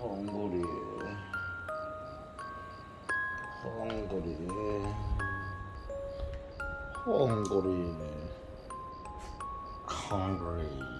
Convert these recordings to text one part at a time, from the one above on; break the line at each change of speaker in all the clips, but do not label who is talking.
헝그리. 헝그리. 헝그리. 헝그리.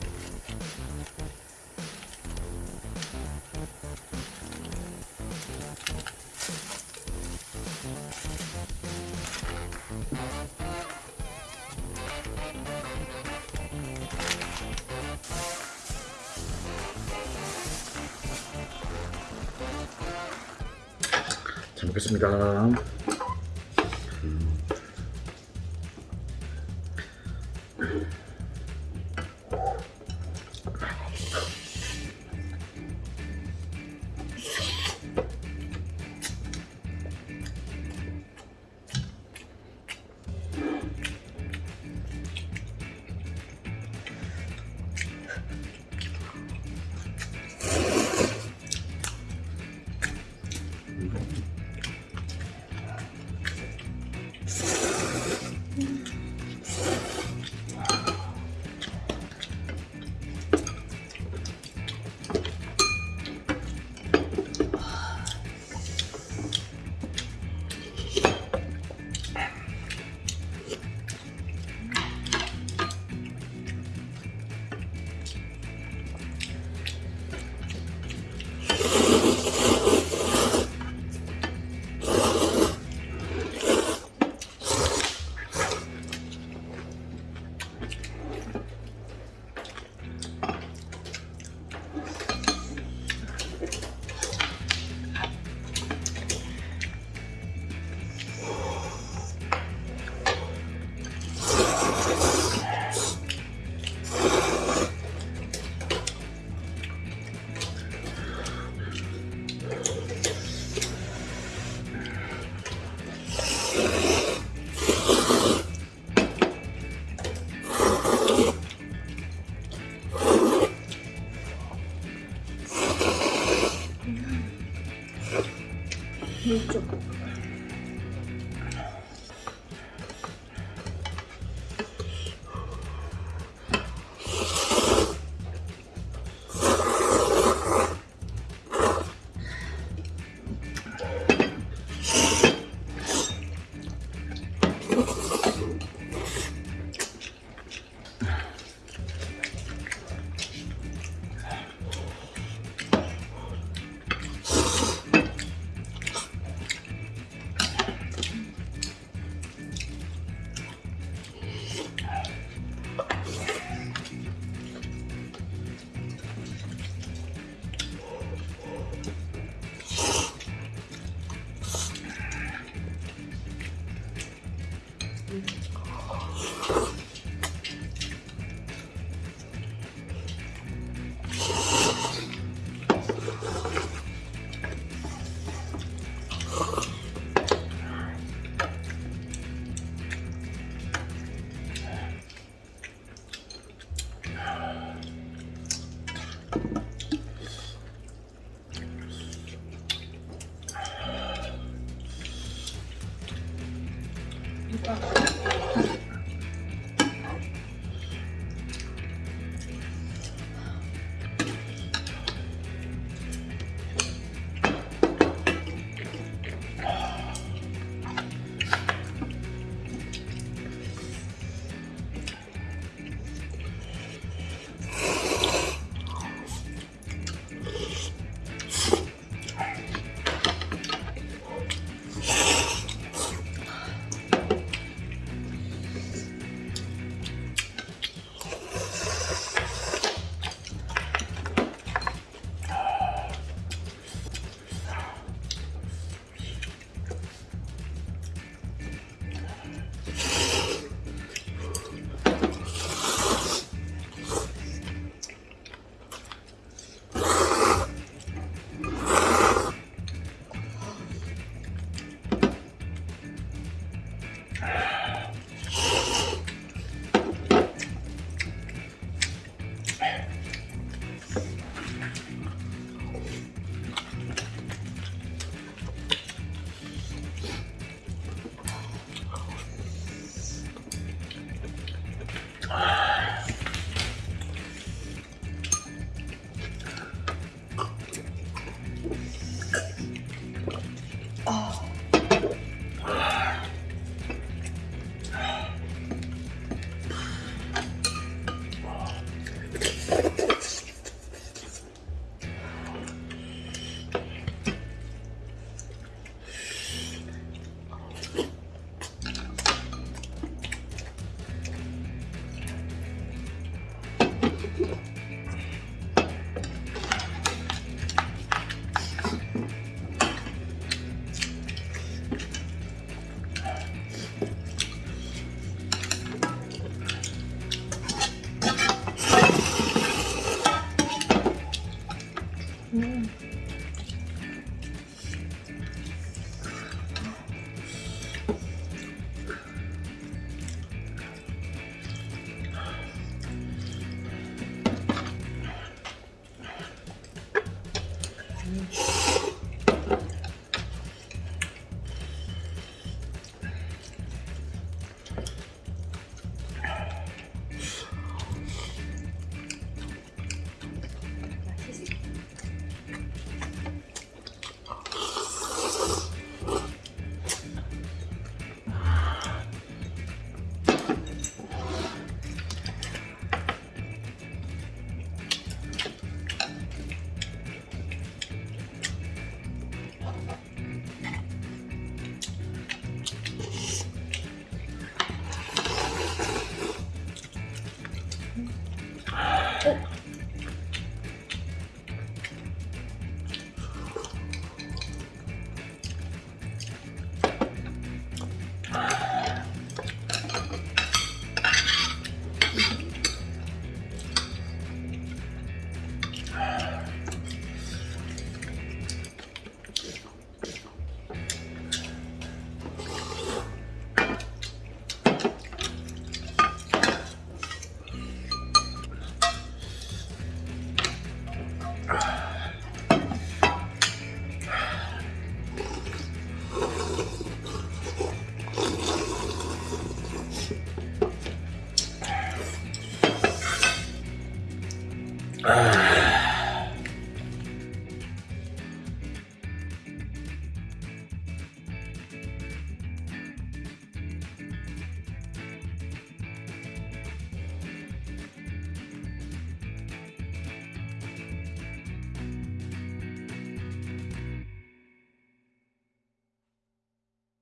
먹겠습니다 음.